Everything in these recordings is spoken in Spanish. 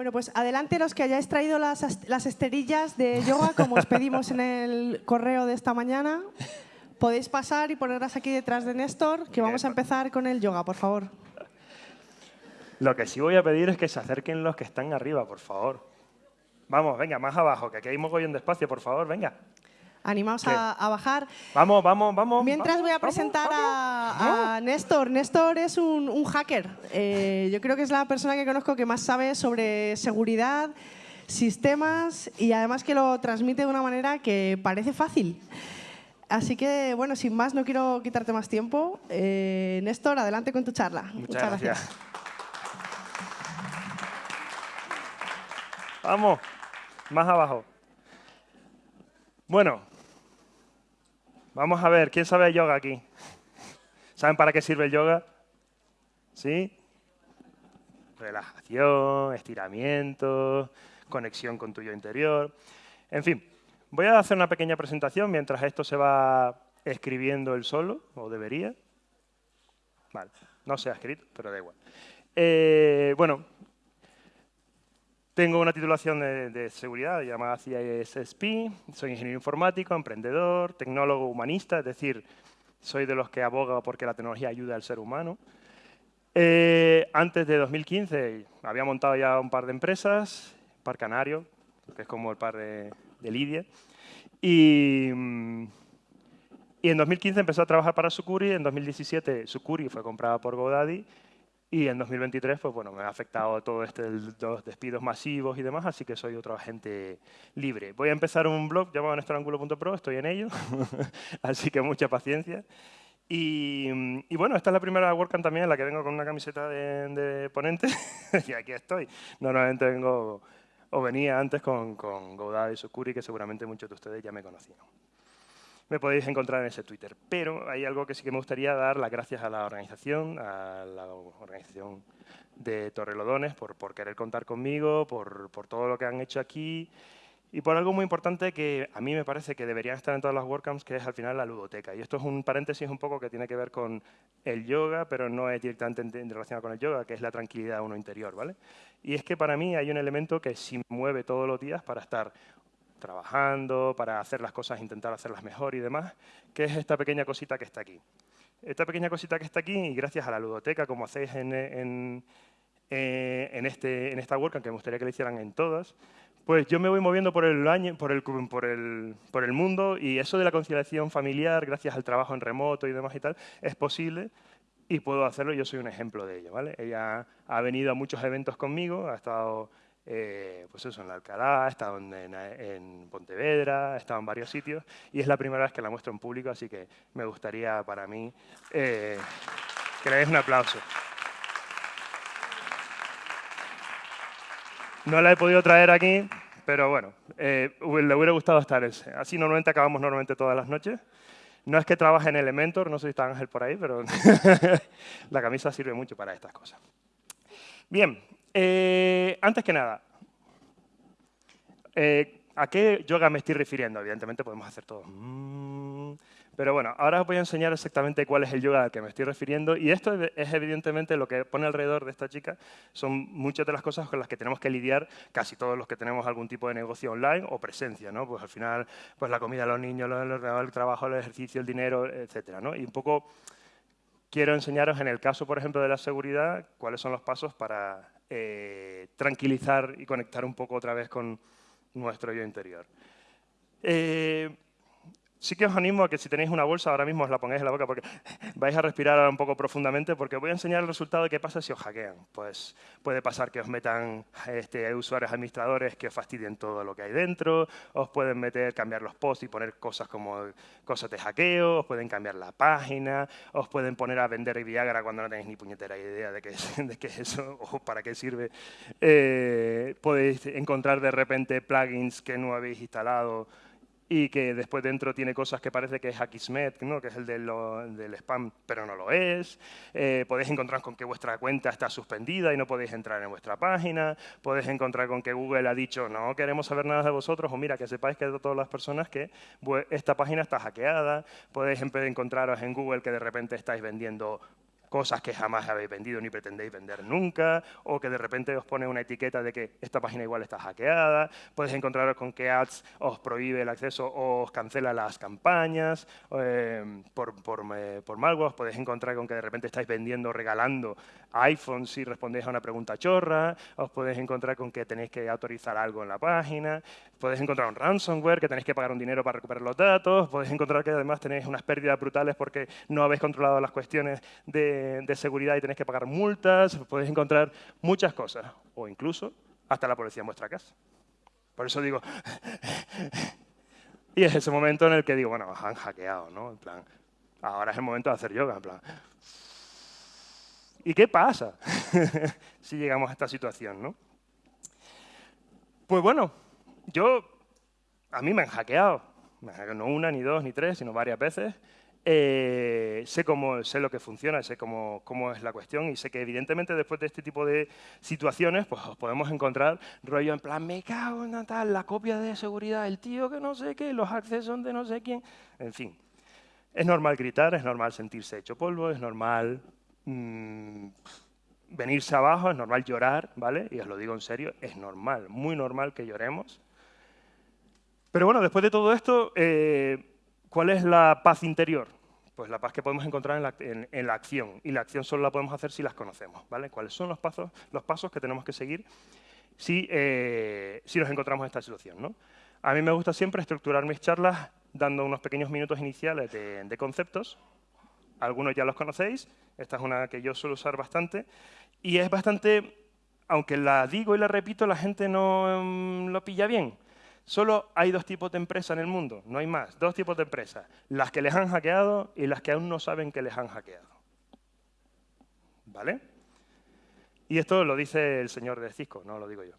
Bueno, pues adelante los que hayáis traído las, las esterillas de yoga, como os pedimos en el correo de esta mañana. Podéis pasar y ponerlas aquí detrás de Néstor, que vamos a empezar con el yoga, por favor. Lo que sí voy a pedir es que se acerquen los que están arriba, por favor. Vamos, venga, más abajo, que aquí hay mogollón de espacio, por favor, venga. Animaos a, bajar. Vamos, vamos, vamos. Mientras voy a presentar a, Néstor. Néstor es un, hacker. Eh, yo creo que es la persona que conozco que más sabe sobre seguridad, sistemas y además que lo transmite de una manera que parece fácil. Así que, bueno, sin más, no quiero quitarte más tiempo. Eh, Néstor, adelante con tu charla. Muchas, gracias. Vamos, más abajo. Bueno, Vamos a ver, ¿quién sabe de yoga aquí? ¿Saben para qué sirve el yoga? ¿Sí? Relajación, estiramiento, conexión con tu yo interior. En fin, voy a hacer una pequeña presentación mientras esto se va escribiendo el solo, o debería. Vale, no se ha escrito, pero da igual. Eh, bueno, tengo una titulación de, seguridad llamada CISSP, soy ingeniero informático, emprendedor, tecnólogo humanista, es decir, soy de los que aboga porque la tecnología ayuda al ser humano. Eh, antes de 2015 había montado ya un par de empresas, Par Canario, que es como el par de, Lidia, y, y en 2015 empezó a trabajar para Sucuri, en 2017 Sucuri fue comprada por GoDaddy y en 2023, pues bueno, me ha afectado todo este los despidos masivos y demás, así que soy otro agente libre. Voy a empezar un blog llamado nestorángulo.pro, estoy en ello, así que mucha paciencia. Y, y, bueno, esta es la primera WordCamp también en la que vengo con una camiseta de, de ponente, y aquí estoy. Normalmente vengo, o venía antes con, con Godard y Sukuri, que seguramente muchos de ustedes ya me conocían me podéis encontrar en ese Twitter. Pero hay algo que sí que me gustaría dar las gracias a la organización, a la organización de Torrelodones, por, querer contar conmigo, por, todo lo que han hecho aquí y por algo muy importante que a mí me parece que deberían estar en todas las WordCamps, que es al final la ludoteca. Y esto es un paréntesis un poco que tiene que ver con el yoga, pero no es directamente relacionado con el yoga, que es la tranquilidad de uno interior. ¿vale? Y es que para mí hay un elemento que sí mueve todos los días para estar trabajando, para hacer las cosas, intentar hacerlas mejor y demás, que es esta pequeña cosita que está aquí. Esta pequeña cosita que está aquí, y gracias a la ludoteca, como hacéis en, en, eh, en, este, en esta WordCamp, que me gustaría que lo hicieran en todas, pues yo me voy moviendo por el, año, por, el, por, el, por el mundo y eso de la conciliación familiar, gracias al trabajo en remoto y demás y tal, es posible y puedo hacerlo, yo soy un ejemplo de ello. ¿vale? Ella ha venido a muchos eventos conmigo, ha estado eh, pues eso, en la Alcalá, ha estado en, Pontevedra, ha estado en varios sitios y es la primera vez que la muestro en público, así que me gustaría para mí eh, que le des un aplauso. No la he podido traer aquí, pero bueno, eh, le hubiera gustado estar. Así normalmente acabamos normalmente todas las noches. No es que trabaje en Elementor, no sé si está Ángel por ahí, pero la camisa sirve mucho para estas cosas. Bien, eh, antes que nada, eh, ¿a qué yoga me estoy refiriendo? Evidentemente podemos hacer todo. Mm, pero bueno, ahora os voy a enseñar exactamente cuál es el yoga al que me estoy refiriendo. Y esto es evidentemente lo que pone alrededor de esta chica. Son muchas de las cosas con las que tenemos que lidiar casi todos los que tenemos algún tipo de negocio online o presencia. ¿no? Pues al final, pues la comida los niños, el trabajo, el ejercicio, el dinero, etcétera. ¿no? Y un poco quiero enseñaros en el caso, por ejemplo, de la seguridad, cuáles son los pasos para eh, tranquilizar y conectar un poco otra vez con nuestro yo interior. Eh, Sí que os animo a que si tenéis una bolsa ahora mismo os la pongáis en la boca porque vais a respirar un poco profundamente porque voy a enseñar el resultado de qué pasa si os hackean. Pues puede pasar que os metan este, usuarios administradores que os fastidien todo lo que hay dentro, os pueden meter, cambiar los posts y poner cosas como cosas de hackeo, os pueden cambiar la página, os pueden poner a vender Viagra cuando no tenéis ni puñetera idea de qué es, de qué es eso o para qué sirve. Eh, podéis encontrar de repente plugins que no habéis instalado y que después dentro tiene cosas que parece que es Akismet, ¿no? que es el del spam, pero no lo es. Eh, podéis encontrar con que vuestra cuenta está suspendida y no podéis entrar en vuestra página. Podéis encontrar con que Google ha dicho, no queremos saber nada de vosotros, o mira, que sepáis que todas las personas que esta página está hackeada. Podéis encontraros en Google que de repente estáis vendiendo cosas que jamás habéis vendido ni pretendéis vender nunca, o que de repente os pone una etiqueta de que esta página igual está hackeada, podéis encontraros con que Ads os prohíbe el acceso o os cancela las campañas eh, por, por, eh, por malware, os podéis encontrar con que de repente estáis vendiendo, regalando iPhones si respondéis a una pregunta chorra, os podéis encontrar con que tenéis que autorizar algo en la página, podéis encontrar un ransomware que tenéis que pagar un dinero para recuperar los datos, podéis encontrar que además tenéis unas pérdidas brutales porque no habéis controlado las cuestiones de, de seguridad y tenéis que pagar multas, podéis encontrar muchas cosas, o incluso hasta la policía en vuestra casa. Por eso digo... y es ese momento en el que digo, bueno, han hackeado, ¿no? En plan, ahora es el momento de hacer yoga, en plan... ¿Y qué pasa si llegamos a esta situación, no? Pues bueno, yo, a mí me han hackeado, no una, ni dos, ni tres, sino varias veces. Eh, sé, cómo, sé lo que funciona, sé cómo, cómo, es la cuestión y sé que evidentemente después de este tipo de situaciones pues podemos encontrar rollo en plan, me cago en Natal, la copia de seguridad, el tío que no sé qué, los accesos de no sé quién, en fin. Es normal gritar, es normal sentirse hecho polvo, es normal mmm, venirse abajo, es normal llorar, ¿vale? Y os lo digo en serio, es normal, muy normal que lloremos. Pero bueno, después de todo esto, eh, ¿cuál es la paz interior? Pues la paz que podemos encontrar en la, en, la, acción. Y la acción solo la podemos hacer si las conocemos, ¿vale? ¿Cuáles son los pasos, los pasos que tenemos que seguir si, eh, si nos encontramos en esta situación, ¿no? A mí me gusta siempre estructurar mis charlas dando unos pequeños minutos iniciales de, conceptos. Algunos ya los conocéis, esta es una que yo suelo usar bastante. Y es bastante, aunque la digo y la repito, la gente no um, lo pilla bien. Solo hay dos tipos de empresas en el mundo, no hay más. Dos tipos de empresas. Las que les han hackeado y las que aún no saben que les han hackeado. ¿Vale? Y esto lo dice el señor de Cisco, no lo digo yo.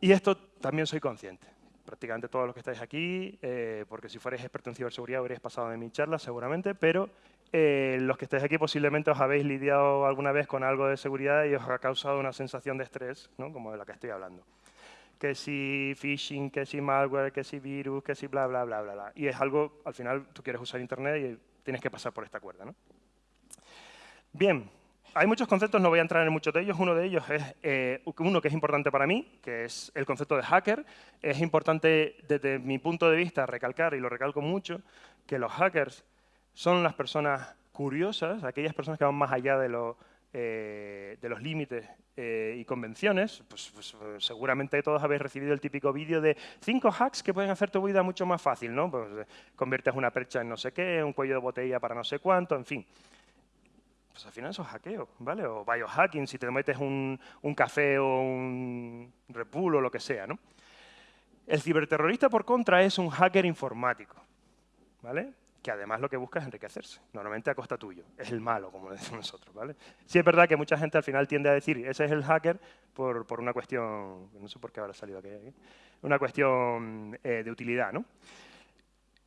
Y esto también soy consciente. Prácticamente todos los que estáis aquí, eh, porque si fuerais experto en ciberseguridad habréis pasado de mi charla seguramente, pero eh, los que estáis aquí posiblemente os habéis lidiado alguna vez con algo de seguridad y os ha causado una sensación de estrés, ¿no? como de la que estoy hablando. Que si phishing, que si malware, que si virus, que si bla, bla, bla, bla, bla. Y es algo, al final, tú quieres usar Internet y tienes que pasar por esta cuerda. ¿no? Bien, hay muchos conceptos, no voy a entrar en muchos de ellos. Uno de ellos es eh, uno que es importante para mí, que es el concepto de hacker. Es importante, desde mi punto de vista, recalcar, y lo recalco mucho, que los hackers son las personas curiosas, aquellas personas que van más allá de, lo, eh, de los límites eh, y convenciones. Pues, pues, seguramente todos habéis recibido el típico vídeo de cinco hacks que pueden hacer tu vida mucho más fácil, ¿no? Pues eh, conviertes una percha en no sé qué, un cuello de botella para no sé cuánto, en fin. Pues al final eso es hackeo, ¿vale? O biohacking, si te metes un, un café o un repulo o lo que sea, ¿no? El ciberterrorista, por contra, es un hacker informático, ¿vale? Que además lo que busca es enriquecerse, normalmente a costa tuyo. Es el malo, como decimos nosotros. ¿vale? Sí es verdad que mucha gente al final tiende a decir, ese es el hacker por, por una cuestión, no sé por qué habrá salido aquí, una cuestión eh, de utilidad. ¿no?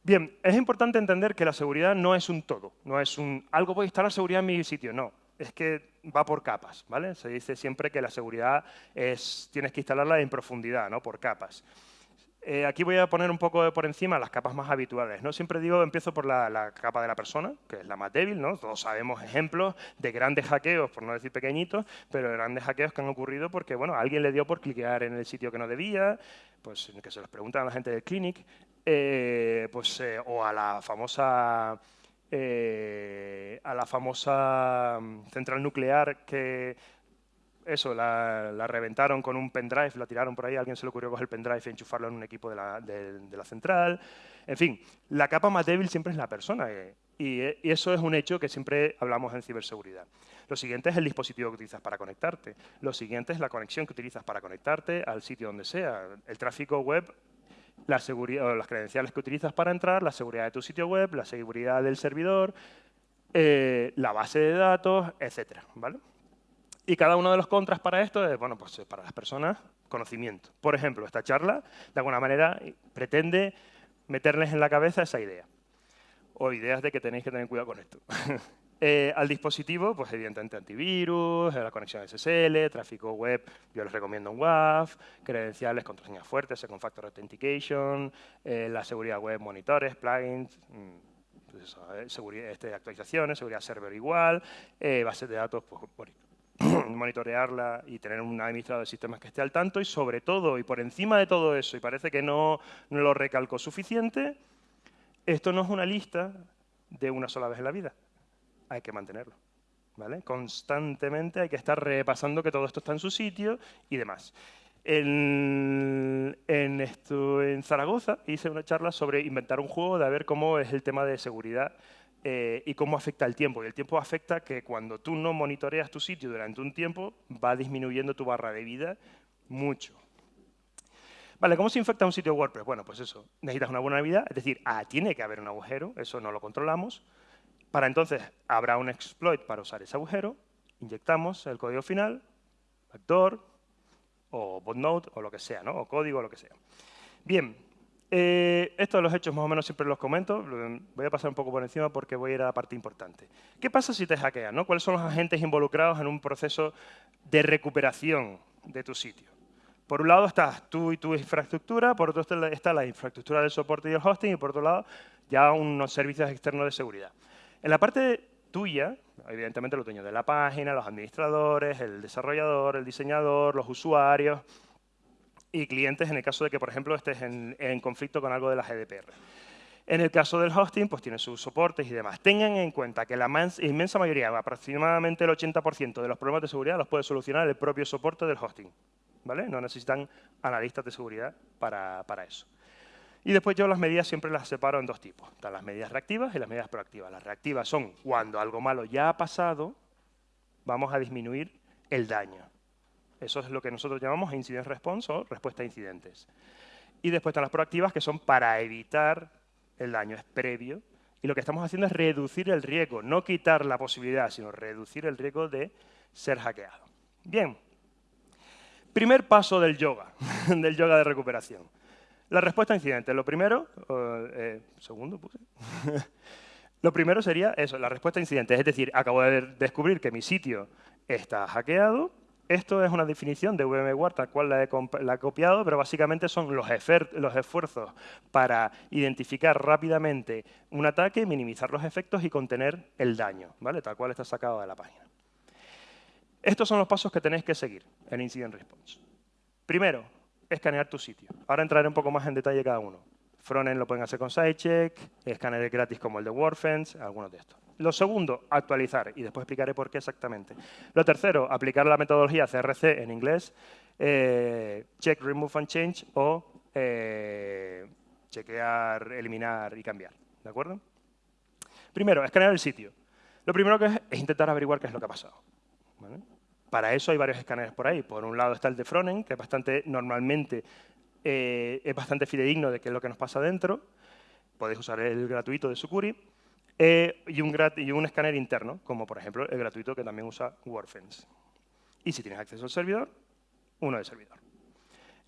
Bien, es importante entender que la seguridad no es un todo, no es un, algo voy a instalar seguridad en mi sitio, no. Es que va por capas, ¿vale? Se dice siempre que la seguridad es, tienes que instalarla en profundidad, ¿no? Por capas. Eh, aquí voy a poner un poco por encima las capas más habituales. ¿no? Siempre digo, empiezo por la, capa de la persona, que es la más débil. ¿no? Todos sabemos ejemplos de grandes hackeos, por no decir pequeñitos, pero grandes hackeos que han ocurrido porque bueno, alguien le dio por cliquear en el sitio que no debía, pues que se los preguntan a la gente del clinic, eh, pues, eh, o a la famosa... A la famosa central nuclear que eso, la, reventaron con un pendrive, la tiraron por ahí, alguien se le ocurrió coger el pendrive y enchufarlo en un equipo de la, central. En fin, la capa más débil siempre es la persona eh, y, y, eso es un hecho que siempre hablamos en ciberseguridad. Lo siguiente es el dispositivo que utilizas para conectarte. Lo siguiente es la conexión que utilizas para conectarte al sitio donde sea. El tráfico web la seguridad, las credenciales que utilizas para entrar, la seguridad de tu sitio web, la seguridad del servidor, eh, la base de datos, etcétera, ¿vale? Y cada uno de los contras para esto es, bueno, pues para las personas, conocimiento. Por ejemplo, esta charla, de alguna manera, pretende meterles en la cabeza esa idea. O ideas de que tenéis que tener cuidado con esto. eh, al dispositivo, pues evidentemente antivirus, la conexión SSL, tráfico web, yo les recomiendo un WAF, credenciales, contraseñas fuertes, Second Factor Authentication, eh, la seguridad web, monitores, plugins, mmm, pues seguridad, este, actualizaciones, seguridad server igual, base de datos, pues, monitorearla y tener un administrador de sistemas que esté al tanto y sobre todo, y por encima de todo eso, y parece que no, no lo recalco suficiente, esto no es una lista de una sola vez en la vida. Hay que mantenerlo. ¿vale? Constantemente hay que estar repasando que todo esto está en su sitio y demás. En, en, en Zaragoza hice una charla sobre inventar un juego de ver cómo es el tema de seguridad eh, y cómo afecta el tiempo. Y el tiempo afecta que cuando tú no monitoreas tu sitio durante un tiempo, va disminuyendo tu barra de vida mucho. Vale, ¿cómo se infecta un sitio WordPress? Bueno, pues eso, necesitas una vulnerabilidad, es decir, ah, tiene que haber un agujero, eso no lo controlamos. Para entonces habrá un exploit para usar ese agujero, inyectamos el código final, backdoor, o botnode, o lo que sea, ¿no? o código, o lo que sea. Bien, eh, esto de los hechos más o menos siempre los comento, voy a pasar un poco por encima porque voy a ir a la parte importante. ¿Qué pasa si te hackean? No? ¿Cuáles son los agentes involucrados en un proceso de recuperación de tu sitio? Por un lado estás tú y tu infraestructura, por otro está la infraestructura del soporte y el hosting, y por otro lado ya unos servicios externos de seguridad. En la parte tuya, evidentemente los dueños de la página, los administradores, el desarrollador, el diseñador, los usuarios, y clientes en el caso de que, por ejemplo, estés en, conflicto con algo de la GDPR. En el caso del hosting, pues tiene sus soportes y demás. Tengan en cuenta que la inmensa mayoría, aproximadamente el 80% de los problemas de seguridad los puede solucionar el propio soporte del hosting. ¿vale? No necesitan analistas de seguridad para, para eso. Y después yo las medidas siempre las separo en dos tipos. Están las medidas reactivas y las medidas proactivas. Las reactivas son cuando algo malo ya ha pasado, vamos a disminuir el daño. Eso es lo que nosotros llamamos incident response o respuesta a incidentes. Y después están las proactivas, que son para evitar el daño, es previo. Y lo que estamos haciendo es reducir el riesgo, no quitar la posibilidad, sino reducir el riesgo de ser hackeado. Bien, primer paso del yoga, del yoga de recuperación. La respuesta a incidentes. Lo primero, eh, segundo. Lo primero sería eso, la respuesta a incidentes. Es decir, acabo de descubrir que mi sitio está hackeado, esto es una definición de VMware, tal cual la he, copiado, pero básicamente son los, esfuerzos para identificar rápidamente un ataque, minimizar los efectos y contener el daño, ¿vale? tal cual está sacado de la página. Estos son los pasos que tenéis que seguir en Incident Response. Primero, escanear tu sitio. Ahora entraré un poco más en detalle cada uno. Frontend lo pueden hacer con SideCheck, escáneres gratis como el de WordFence, algunos de estos. Lo segundo, actualizar, y después explicaré por qué exactamente. Lo tercero, aplicar la metodología CRC en inglés, eh, check, remove and change, o eh, chequear, eliminar y cambiar. ¿De acuerdo? Primero, escanear el sitio. Lo primero que es, intentar averiguar qué es lo que ha pasado. Para eso hay varios escáneres por ahí. Por un lado está el de Frontend, que es bastante, normalmente eh, es bastante fidedigno de qué es lo que nos pasa dentro. Podéis usar el gratuito de Sucuri. Eh, y, un y un escáner interno, como por ejemplo el gratuito que también usa WordFence. Y si tienes acceso al servidor, uno de servidor.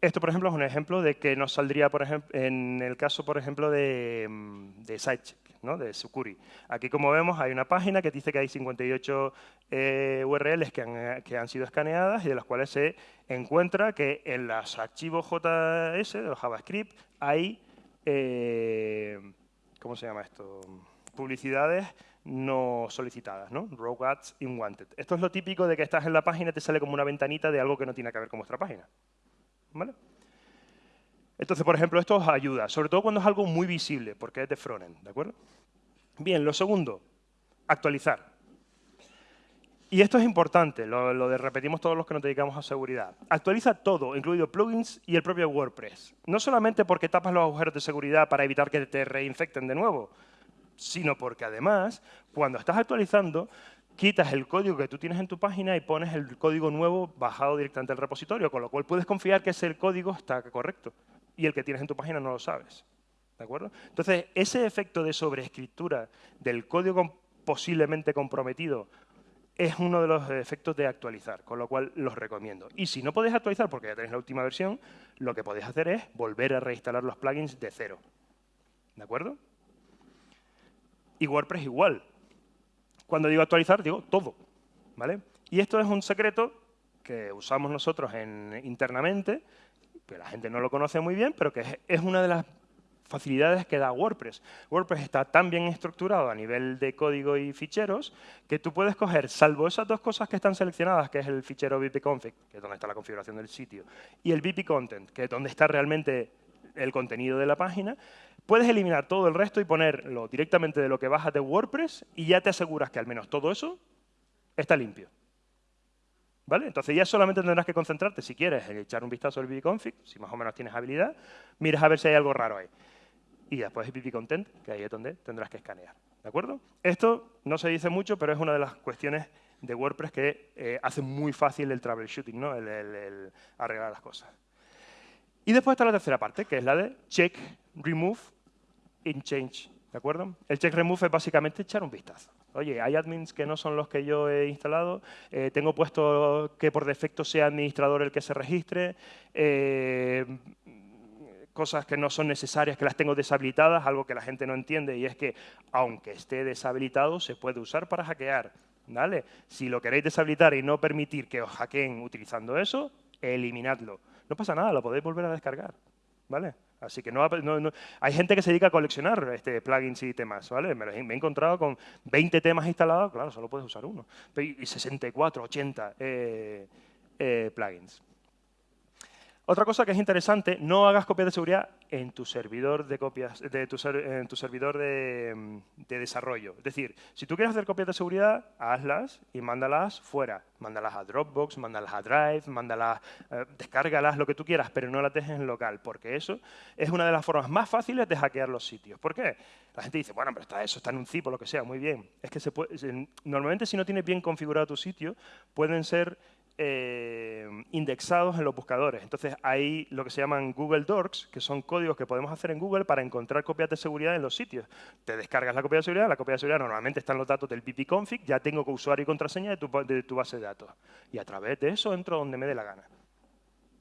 Esto, por ejemplo, es un ejemplo de que nos saldría, por ejemplo, en el caso, por ejemplo, de, mm, de SiteCheck, ¿no? de Sucuri. Aquí, como vemos, hay una página que dice que hay 58 eh, URLs que han, sido escaneadas y de las cuales se encuentra que en los archivos JS, de JavaScript, hay... Eh, ¿Cómo se llama esto? Publicidades no solicitadas, ¿no? Rogue ads unwanted. Esto es lo típico de que estás en la página y te sale como una ventanita de algo que no tiene que ver con vuestra página. ¿Vale? Entonces, por ejemplo, esto os ayuda, sobre todo cuando es algo muy visible, porque es de frontend, ¿de acuerdo? Bien, lo segundo, actualizar. Y esto es importante, lo, lo, de repetimos todos los que nos dedicamos a seguridad. Actualiza todo, incluido plugins y el propio WordPress. No solamente porque tapas los agujeros de seguridad para evitar que te reinfecten de nuevo, sino porque además, cuando estás actualizando, quitas el código que tú tienes en tu página y pones el código nuevo bajado directamente al repositorio, con lo cual puedes confiar que ese código está correcto y el que tienes en tu página no lo sabes. ¿De acuerdo? Entonces, ese efecto de sobreescritura del código posiblemente comprometido es uno de los efectos de actualizar, con lo cual los recomiendo. Y si no podéis actualizar porque ya tenéis la última versión, lo que podéis hacer es volver a reinstalar los plugins de cero. ¿De acuerdo? Y WordPress igual. Cuando digo actualizar, digo todo. ¿vale? Y esto es un secreto que usamos nosotros internamente, que la gente no lo conoce muy bien, pero que es, una de las facilidades que da WordPress. WordPress está tan bien estructurado a nivel de código y ficheros que tú puedes coger, salvo esas dos cosas que están seleccionadas, que es el fichero config, que es donde está la configuración del sitio, y el content, que es donde está realmente el contenido de la página, puedes eliminar todo el resto y ponerlo directamente de lo que bajas de WordPress y ya te aseguras que al menos todo eso está limpio. ¿Vale? Entonces ya solamente tendrás que concentrarte, si quieres, en echar un vistazo al bbconfig, si más o menos tienes habilidad, miras a ver si hay algo raro ahí y después bbcontent, que ahí es donde tendrás que escanear. ¿De acuerdo? Esto no se dice mucho, pero es una de las cuestiones de WordPress que eh, hace muy fácil el troubleshooting, ¿no? el, arreglar las cosas. Y después está la tercera parte, que es la de check, remove, in change. ¿De acuerdo? El check remove es básicamente echar un vistazo. Oye, hay admins que no son los que yo he instalado, eh, tengo puesto que por defecto sea administrador el que se registre, eh, cosas que no son necesarias, que las tengo deshabilitadas, algo que la gente no entiende, y es que aunque esté deshabilitado, se puede usar para hackear. ¿vale? Si lo queréis deshabilitar y no permitir que os hackeen utilizando eso, eliminadlo. No pasa nada, lo podéis volver a descargar. ¿vale? Así que no, hay gente que se dedica a coleccionar este, plugins y temas, ¿vale? Me, he encontrado con 20 temas instalados, claro, solo puedes usar uno. Y 64, 80 eh, eh, plugins. Otra cosa que es interesante, no hagas copias de seguridad en tu servidor de copias, de tu servidor de, desarrollo. Es decir, si tú quieres hacer copias de seguridad, hazlas y mándalas fuera. Mándalas a Dropbox, mándalas a Drive, mándalas, eh, descárgalas, lo que tú quieras, pero no las dejes en local, porque eso es una de las formas más fáciles de hackear los sitios. ¿Por qué? La gente dice, bueno, pero está eso, está en un zip o lo que sea, muy bien. Es que se puede, normalmente si no tienes bien configurado tu sitio, pueden ser eh, indexados en los buscadores. Entonces, hay lo que se llaman Google Docs, que son códigos que podemos hacer en Google para encontrar copias de seguridad en los sitios. Te descargas la copia de seguridad, la copia de seguridad normalmente están los datos del ppconfig, ya tengo usuario y contraseña de tu, de tu base de datos. Y a través de eso entro donde me dé la gana.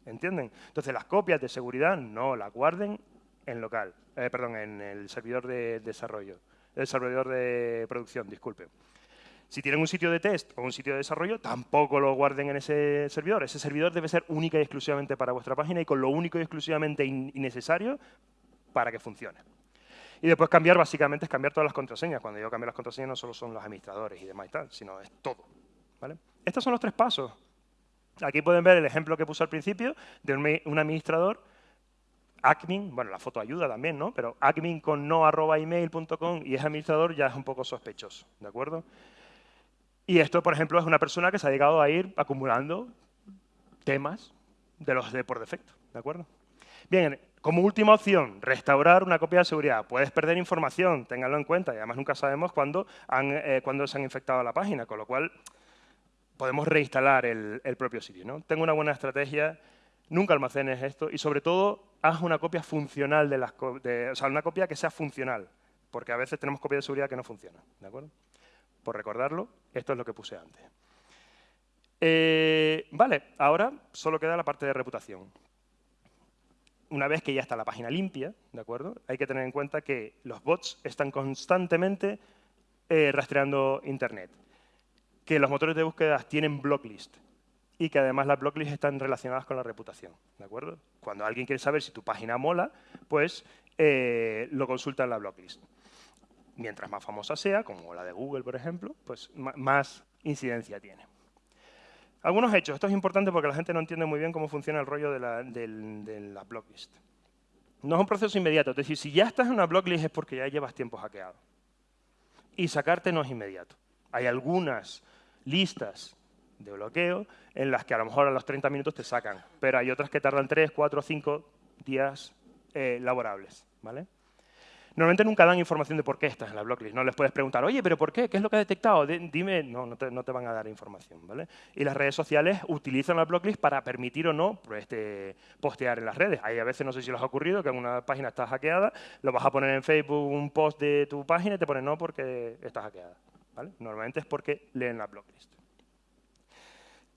¿Entienden? Entonces, las copias de seguridad no las guarden en local, eh, perdón, en el servidor de desarrollo, el servidor de producción, disculpe. Si tienen un sitio de test o un sitio de desarrollo, tampoco lo guarden en ese servidor. Ese servidor debe ser única y exclusivamente para vuestra página y con lo único y exclusivamente innecesario para que funcione. Y después cambiar, básicamente, es cambiar todas las contraseñas. Cuando yo cambio las contraseñas no solo son los administradores y demás y tal, sino es todo. ¿vale? Estos son los tres pasos. Aquí pueden ver el ejemplo que puse al principio de un administrador admin, bueno, la foto ayuda también, ¿no? Pero admin con no arroba email.com y es administrador ya es un poco sospechoso, ¿de acuerdo? Y esto, por ejemplo, es una persona que se ha dedicado a ir acumulando temas de los de por defecto, ¿de acuerdo? Bien, como última opción, restaurar una copia de seguridad. Puedes perder información, ténganlo en cuenta, y además nunca sabemos cuándo, eh, se han infectado la página, con lo cual podemos reinstalar el, propio sitio. ¿no? Tengo una buena estrategia, nunca almacenes esto, y sobre todo, haz una copia funcional de las o sea, una copia que sea funcional, porque a veces tenemos copias de seguridad que no funcionan, ¿de acuerdo? Por recordarlo, esto es lo que puse antes. Eh, vale, ahora solo queda la parte de reputación. Una vez que ya está la página limpia, ¿de acuerdo? Hay que tener en cuenta que los bots están constantemente eh, rastreando Internet, que los motores de búsqueda tienen blocklist y que además las blocklists están relacionadas con la reputación, ¿de acuerdo? Cuando alguien quiere saber si tu página mola, pues eh, lo consulta en la blocklist mientras más famosa sea, como la de Google, por ejemplo, pues más incidencia tiene. Algunos hechos. Esto es importante porque la gente no entiende muy bien cómo funciona el rollo de la, de blocklist. No es un proceso inmediato. Es decir, si ya estás en una blocklist es porque ya llevas tiempo hackeado. Y sacarte no es inmediato. Hay algunas listas de bloqueo en las que a lo mejor a los 30 minutos te sacan, pero hay otras que tardan 3, 4, 5 días eh, laborables. ¿vale? Normalmente nunca dan información de por qué estás en la blocklist. No les puedes preguntar, oye, ¿pero por qué? ¿Qué es lo que ha detectado? Dime, no, no te, van a dar información. ¿vale? Y las redes sociales utilizan la blocklist para permitir o no pues, este, postear en las redes. Hay a veces, no sé si les ha ocurrido, que una página está hackeada, lo vas a poner en Facebook un post de tu página y te ponen no porque está hackeada. ¿vale? Normalmente es porque leen la blocklist.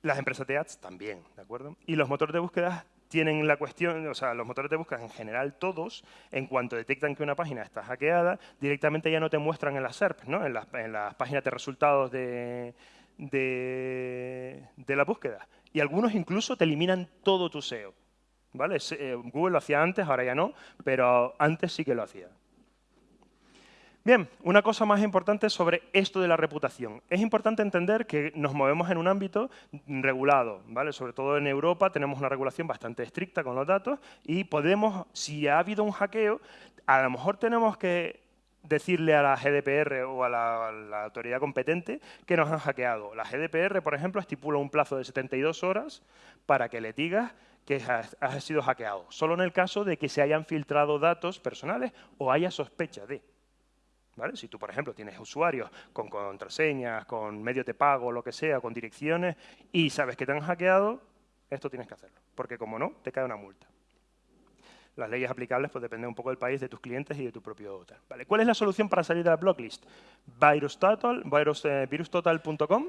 Las empresas de ads también, ¿de acuerdo? Y los motores de búsqueda tienen la cuestión, o sea, los motores de búsqueda en general todos, en cuanto detectan que una página está hackeada, directamente ya no te muestran en las SERPs, ¿no? en, las, páginas de resultados de, de, la búsqueda. Y algunos incluso te eliminan todo tu SEO. ¿vale? Eh, Google lo hacía antes, ahora ya no, pero antes sí que lo hacía. Bien, una cosa más importante sobre esto de la reputación. Es importante entender que nos movemos en un ámbito regulado, ¿vale? Sobre todo en Europa tenemos una regulación bastante estricta con los datos y podemos, si ha habido un hackeo, a lo mejor tenemos que decirle a la GDPR o a la, autoridad competente que nos han hackeado. La GDPR, por ejemplo, estipula un plazo de 72 horas para que le digas que has, sido hackeado, solo en el caso de que se hayan filtrado datos personales o haya sospecha de. Si tú, por ejemplo, tienes usuarios con contraseñas, con medios de pago, lo que sea, con direcciones, y sabes que te han hackeado, esto tienes que hacerlo, porque como no, te cae una multa. Las leyes aplicables pues dependen un poco del país, de tus clientes y de tu propio hotel. ¿Cuál es la solución para salir de la blocklist? Virustotal, virus, eh, virustotal.com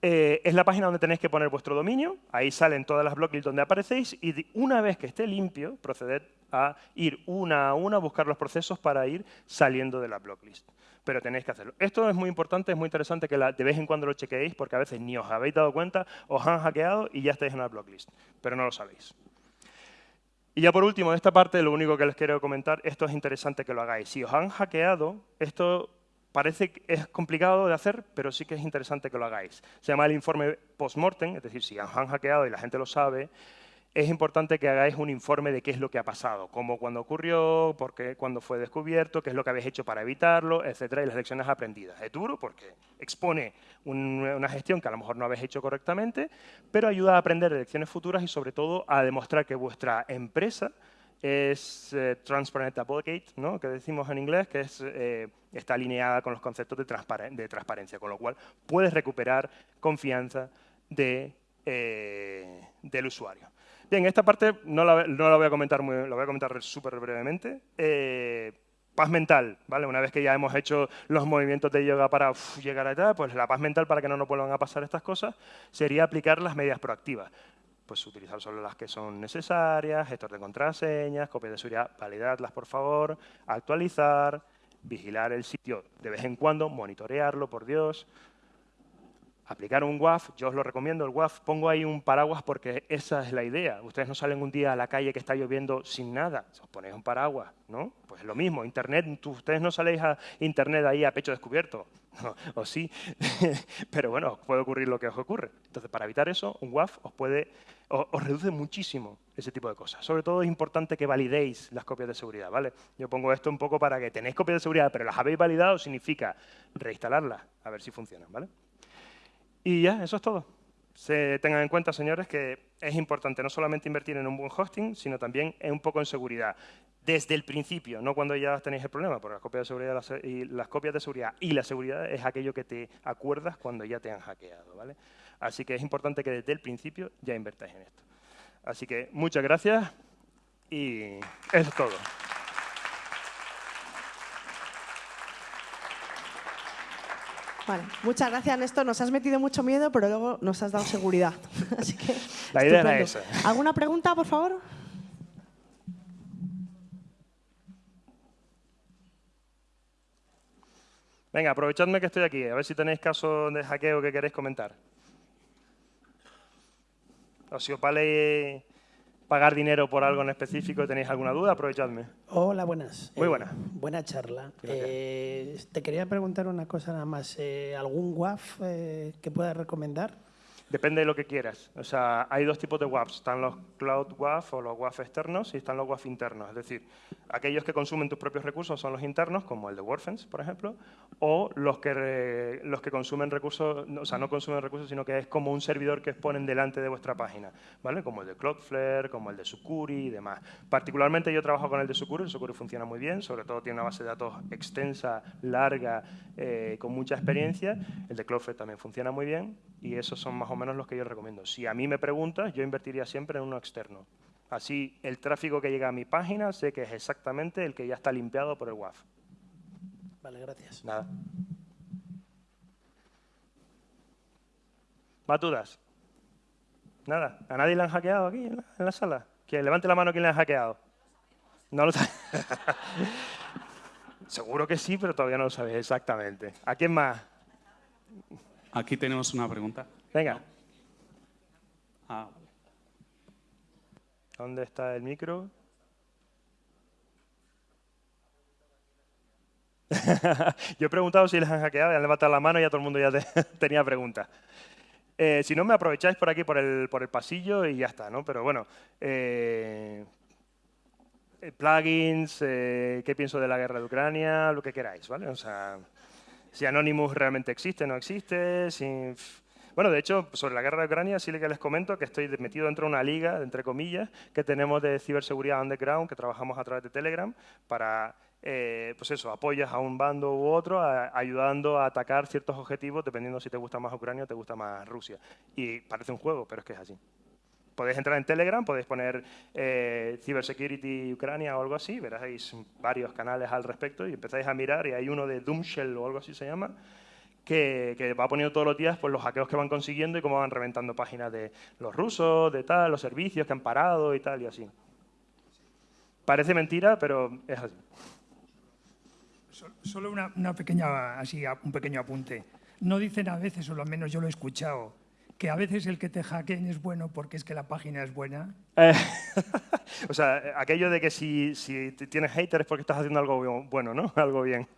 eh, es la página donde tenéis que poner vuestro dominio, ahí salen todas las blocklists donde aparecéis y una vez que esté limpio, proceded a ir una a una a buscar los procesos para ir saliendo de la blocklist. Pero tenéis que hacerlo. Esto es muy importante, es muy interesante que de vez en cuando lo chequeéis porque a veces ni os habéis dado cuenta, os han hackeado y ya estáis en la blocklist, pero no lo sabéis. Y ya por último, de esta parte, lo único que les quiero comentar, esto es interesante que lo hagáis. Si os han hackeado, esto parece que es complicado de hacer, pero sí que es interesante que lo hagáis. Se llama el informe post-mortem, es decir, si han hackeado y la gente lo sabe, es importante que hagáis un informe de qué es lo que ha pasado, cómo cuando ocurrió, por qué, cuándo fue descubierto, qué es lo que habéis hecho para evitarlo, etcétera, y las lecciones aprendidas. Es duro porque expone una gestión que a lo mejor no habéis hecho correctamente, pero ayuda a aprender de lecciones futuras y sobre todo a demostrar que vuestra empresa es eh, Transparent Advocate, ¿no? que decimos en inglés, que es, eh, está alineada con los conceptos de, transparencia, con lo cual puedes recuperar confianza de, eh, del usuario. Bien, esta parte no la, no la, voy a comentar muy, la voy a comentar súper brevemente. paz mental, ¿vale? Una vez que ya hemos hecho los movimientos de yoga para llegar a allá, pues la paz mental para que no nos vuelvan a pasar estas cosas sería aplicar las medidas proactivas pues utilizar solo las que son necesarias, gestor de contraseñas, copias de seguridad, validadlas por favor, actualizar, vigilar el sitio de vez en cuando, monitorearlo, por Dios, aplicar un WAF, yo os lo recomiendo, el WAF, pongo ahí un paraguas porque esa es la idea. Ustedes no salen un día a la calle que está lloviendo sin nada, os ponéis un paraguas, ¿no? Pues lo mismo, Internet, ustedes no saléis a Internet ahí a pecho descubierto, o sí, pero bueno, puede ocurrir lo que os ocurre. Entonces, para evitar eso, un WAF os puede, os, reduce muchísimo ese tipo de cosas. Sobre todo es importante que validéis las copias de seguridad, ¿vale? Yo pongo esto un poco para que tenéis copias de seguridad, pero las habéis validado, significa reinstalarlas, a ver si funcionan, ¿vale? Y ya, eso es todo. Se tengan en cuenta, señores, que es importante no solamente invertir en un buen hosting, sino también en un poco en seguridad desde el principio, no cuando ya tenéis el problema, porque las copias de seguridad y las copias de seguridad y la seguridad es aquello que te acuerdas cuando ya te han hackeado, ¿vale? Así que es importante que desde el principio ya invertáis en esto. Así que muchas gracias y eso es todo. Vale, muchas gracias, Néstor. Nos has metido mucho miedo, pero luego nos has dado seguridad. Así que, la idea era esa. ¿Alguna pregunta, por favor? Venga, aprovechadme que estoy aquí, a ver si tenéis caso de hackeo que queréis comentar. O si os vale pagar dinero por algo en específico tenéis alguna duda, aprovechadme. Hola, buenas. Muy buena. Eh, buena charla. Eh, te quería preguntar una cosa nada más. Eh, ¿Algún WAF que puedas recomendar? Depende de lo que quieras. O sea, hay dos tipos de WAFs. Están los Cloud WAF o los WAF externos y están los WAF internos. Es decir, aquellos que consumen tus propios recursos son los internos, como el de WordFence, por ejemplo, o los que, los que consumen recursos, o sea, no consumen recursos, sino que es como un servidor que exponen delante de vuestra página, ¿vale? Como el de Cloudflare, como el de Sucuri y demás. Particularmente yo trabajo con el de Sucuri, el Sucuri funciona muy bien, sobre todo tiene una base de datos extensa, larga, eh, con mucha experiencia. El de Cloudflare también funciona muy bien y esos son más o los que yo recomiendo. Si a mí me preguntas, yo invertiría siempre en uno externo. Así, el tráfico que llega a mi página sé que es exactamente el que ya está limpiado por el WAF. Vale, gracias. Nada. ¿Más dudas? Nada. ¿A nadie le han hackeado aquí en la, sala? Que levante la mano quien le ha hackeado. No lo sabe. Seguro que sí, pero todavía no lo sabes exactamente. ¿A quién más? Aquí tenemos una pregunta. Venga. Ah. ¿Dónde está el micro? Yo he preguntado si les han hackeado, han levantado la mano y ya todo el mundo ya tenía preguntas. Eh, si no, me aprovecháis por aquí, por el, por el pasillo y ya está, ¿no? Pero bueno, eh, eh, plugins, qué pienso de la guerra de Ucrania, lo que queráis, ¿vale? O sea, si Anonymous realmente existe, no existe, si... Bueno, de hecho, sobre la guerra de Ucrania sí que les comento que estoy metido dentro de una liga, entre comillas, que tenemos de ciberseguridad underground, que trabajamos a través de Telegram, para eh, pues eso, apoyas a un bando u otro ayudando a atacar ciertos objetivos dependiendo si te gusta más Ucrania o te gusta más Rusia. Y parece un juego, pero es que es así. Podéis entrar en Telegram, podéis poner eh, Cybersecurity Ucrania o algo así, veréis varios canales al respecto y empezáis a mirar y hay uno de Doomshell o algo así se llama, que, que, va poniendo todos los días pues, los hackeos que van consiguiendo y cómo van reventando páginas de los rusos, de tal, los servicios que han parado y tal y así. Parece mentira, pero es así. Solo una, pequeña, así, un pequeño apunte. No dicen a veces, o al menos yo lo he escuchado, que a veces el que te hackeen es bueno porque es que la página es buena. Eh, o sea, aquello de que si, si tienes haters es porque estás haciendo algo bueno, ¿no? Algo bien.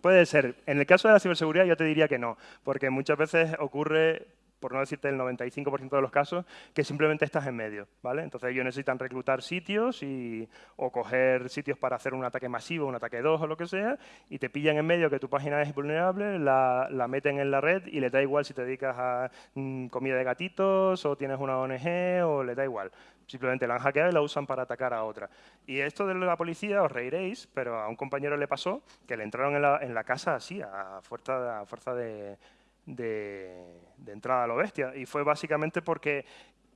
Puede ser. En el caso de la ciberseguridad yo te diría que no, porque muchas veces ocurre por no decirte el 95% de los casos, que simplemente estás en medio, ¿vale? Entonces ellos necesitan reclutar sitios y, o coger sitios para hacer un ataque masivo, un ataque 2 o lo que sea, y te pillan en medio que tu página es vulnerable, la, meten en la red y le da igual si te dedicas a mm, comida de gatitos o tienes una ONG o le da igual. Simplemente la han hackeado y la usan para atacar a otra. Y esto de la policía, os reiréis, pero a un compañero le pasó que le entraron en la, en la casa así, a fuerza, a fuerza de de, entrada a lo bestia. Y fue básicamente porque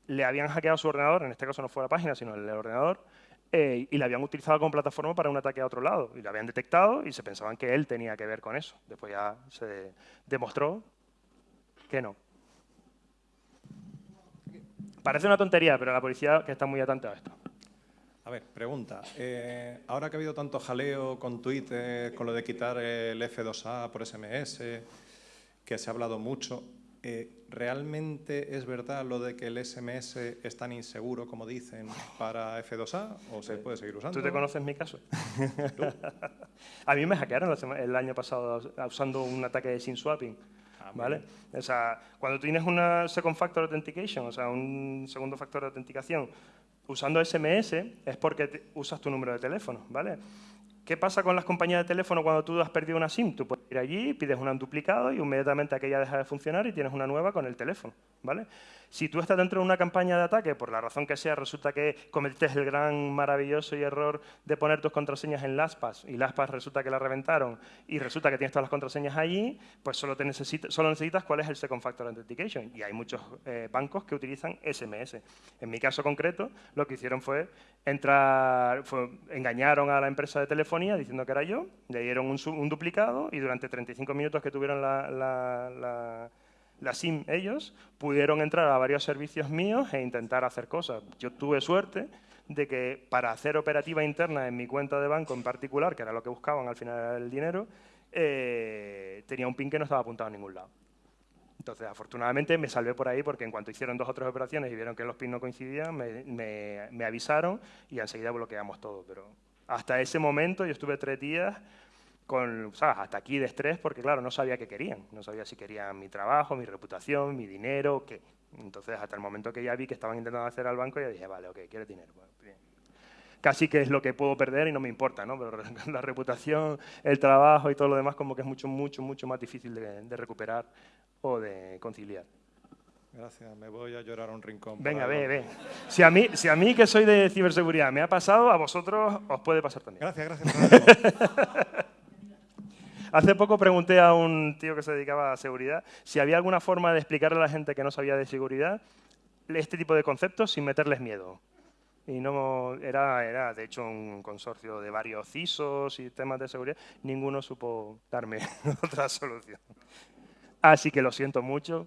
le habían hackeado su ordenador, en este caso no fue la página, sino el ordenador, eh, y le habían utilizado como plataforma para un ataque a otro lado. Y lo habían detectado y se pensaban que él tenía que ver con eso. Después ya se demostró que no. Parece una tontería, pero la policía que está muy atenta a esto. A ver, pregunta. Eh, ahora que ha habido tanto jaleo con Twitter, con lo de quitar el F2A por SMS, que se ha hablado mucho. Eh, ¿Realmente es verdad lo de que el SMS es tan inseguro como dicen para F2A o se puede seguir usando? ¿Tú te conoces mi caso? a mí me hackearon el año pasado usando un ataque de SIM swapping. Ah, ¿Vale? O sea, cuando tienes una second factor authentication, o sea, un segundo factor de autenticación, usando SMS es porque usas tu número de teléfono, ¿vale? ¿Qué pasa con las compañías de teléfono cuando tú has perdido una SIM? Tú puedes ir allí, pides un duplicado y inmediatamente aquella deja de funcionar y tienes una nueva con el teléfono. ¿vale? Si tú estás dentro de una campaña de ataque, por la razón que sea, resulta que cometiste el gran, maravilloso y error de poner tus contraseñas en LastPass y LastPass resulta que la reventaron y resulta que tienes todas las contraseñas allí, pues solo, te solo necesitas cuál es el Second Factor Authentication. Y hay muchos eh, bancos que utilizan SMS. En mi caso concreto, lo que hicieron fue entrar, engañaron a la empresa de telefonía diciendo que era yo, le dieron un, duplicado y durante 35 minutos que tuvieron la SIM ellos, pudieron entrar a varios servicios míos e intentar hacer cosas. Yo tuve suerte de que para hacer operativa interna en mi cuenta de banco en particular, que era lo que buscaban al final del dinero, eh, tenía un pin que no estaba apuntado a ningún lado. Entonces, afortunadamente, me salvé por ahí porque en cuanto hicieron dos o tres operaciones y vieron que los pins no coincidían, me, me avisaron y enseguida bloqueamos todo. Pero hasta ese momento yo estuve tres días con, hasta aquí de estrés, porque claro, no sabía qué querían. No sabía si querían mi trabajo, mi reputación, mi dinero, qué. Entonces, hasta el momento que ya vi que estaban intentando hacer al banco, ya dije, vale, ok, quiero dinero. Casi que es lo que puedo perder y no me importa, ¿no? Pero la reputación, el trabajo y todo lo demás como que es mucho, mucho, mucho más difícil de, recuperar o de conciliar. Gracias, me voy a llorar a un rincón. Venga, ve, ve. Si a, mí, si a mí, que soy de ciberseguridad, me ha pasado, a vosotros os puede pasar también. Gracias, gracias. Hace poco pregunté a un tío que se dedicaba a seguridad si había alguna forma de explicarle a la gente que no sabía de seguridad este tipo de conceptos sin meterles miedo. Y no era, era, de hecho, un consorcio de varios CISOs y temas de seguridad. Ninguno supo darme otra solución. Así que lo siento mucho,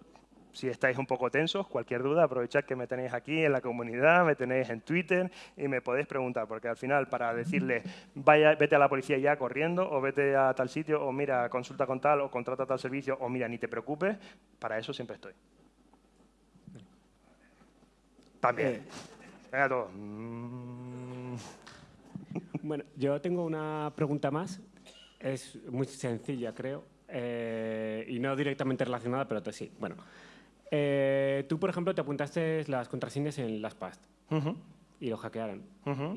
si estáis un poco tensos, cualquier duda, aprovechad que me tenéis aquí en la comunidad, me tenéis en Twitter y me podéis preguntar, porque al final para decirle vaya, vete a la policía ya corriendo o vete a tal sitio o mira, consulta con tal o contrata tal servicio o mira, ni te preocupes, para eso siempre estoy. También. Venga, todos. Mm. Bueno, yo tengo una pregunta más. Es muy sencilla, creo. eh, y no directamente relacionada, pero sí. Bueno, eh, tú, por ejemplo, te apuntaste las contraseñas en LastPass Ujú, y lo hackearon.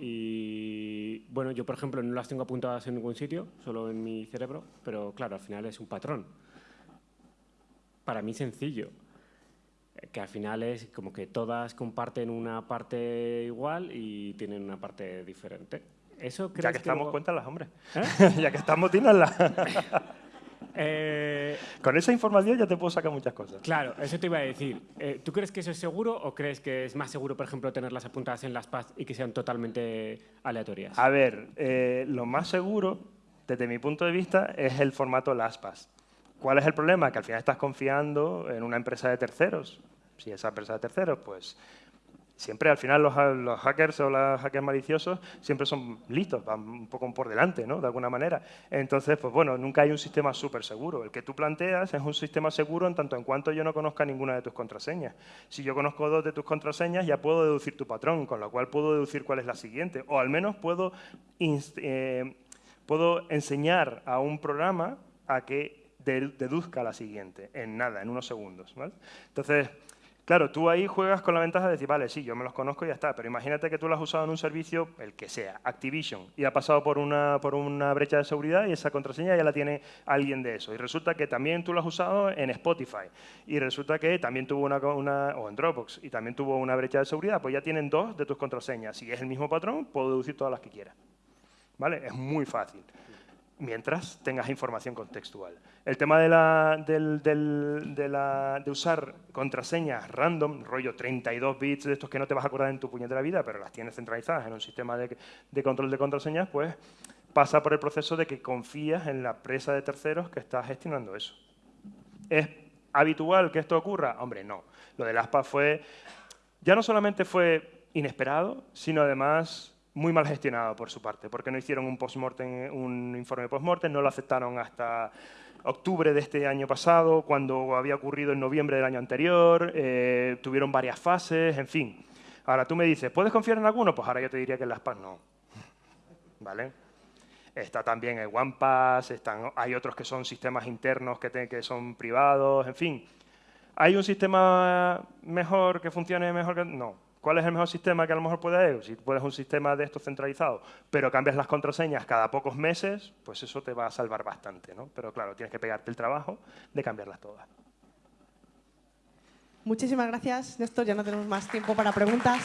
Y bueno, yo, por ejemplo, no las tengo apuntadas en ningún sitio, solo en mi cerebro, pero claro, al final es un patrón. Para mí sencillo, eh, que al final es como que todas comparten una parte igual y tienen una parte diferente. ¿Eso crees Ya que estamos, luego- cuéntalas, hombre. ¿Eh? ya que estamos, dínoslas. Eh, Con esa información ya te puedo sacar muchas cosas. claro, eso te iba a decir. Eh, ¿Tú crees que eso es seguro o crees que es más seguro, por ejemplo, tenerlas apuntadas en las PAS y que sean totalmente aleatorias? A ver, eh, lo más seguro, desde mi punto de vista, es el formato LastPass. ¿Cuál es el problema? Que al final estás confiando en una empresa de terceros. Si esa empresa de terceros, pues siempre al final los, ha- los hackers o los hackers maliciosos siempre son listos, van un poco por delante, ¿no? De alguna manera. Entonces, pues bueno, nunca hay un sistema súper seguro. El que tú planteas es un sistema seguro en tanto en cuanto yo no conozca ninguna de tus contraseñas. Si yo conozco dos de tus contraseñas, ya puedo deducir tu patrón, con lo cual puedo deducir cuál es la siguiente. O al menos puedo, eh, puedo enseñar a un programa a que de- deduzca la siguiente, en nada, en unos segundos. Entonces, Claro, tú ahí juegas con la ventaja de decir, vale, sí, yo me los conozco y ya está, pero imagínate que tú lo has usado en un servicio, el que sea, Activision, y ha pasado por una, por una brecha de seguridad y esa contraseña ya la tiene alguien de eso. Y resulta que también tú lo has usado en Spotify, y resulta que también tuvo una, una o en Dropbox, y también tuvo una brecha de seguridad, pues ya tienen dos de tus contraseñas. Si es el mismo patrón, puedo deducir todas las que quiera. ¿Vale? Es muy fácil mientras tengas información contextual. El tema de, usar contraseñas random, rollo 32 bits de estos que no te vas a acordar en tu puñetera vida, pero las tienes centralizadas en un sistema de, control de contraseñas, pues pasa por el proceso de que confías en la empresa de terceros que está gestionando eso. ¿Es habitual que esto ocurra? Hombre, no. Lo del ASPA fue, ya no solamente fue inesperado, sino además muy mal gestionado por su parte, porque no hicieron un postmortem, un informe postmortem, no lo aceptaron hasta octubre de este año pasado, cuando había ocurrido en noviembre del año anterior, eh, tuvieron varias fases, en fin. Ahora tú me dices, ¿puedes confiar en alguno? Pues ahora yo te diría que en las PAS no. ¿Vale? Está también el OnePass, están, hay otros que son sistemas internos que, que son privados, en fin. ¿Hay un sistema mejor que funcione mejor que...? No. ¿Cuál es el mejor sistema que a lo mejor puede haber? Si puedes un sistema de estos centralizado, pero cambias las contraseñas cada pocos meses, pues eso te va a salvar bastante, ¿no? Pero claro, tienes que pegarte el trabajo de cambiarlas todas. Muchísimas gracias, Néstor. Ya no tenemos más tiempo para preguntas.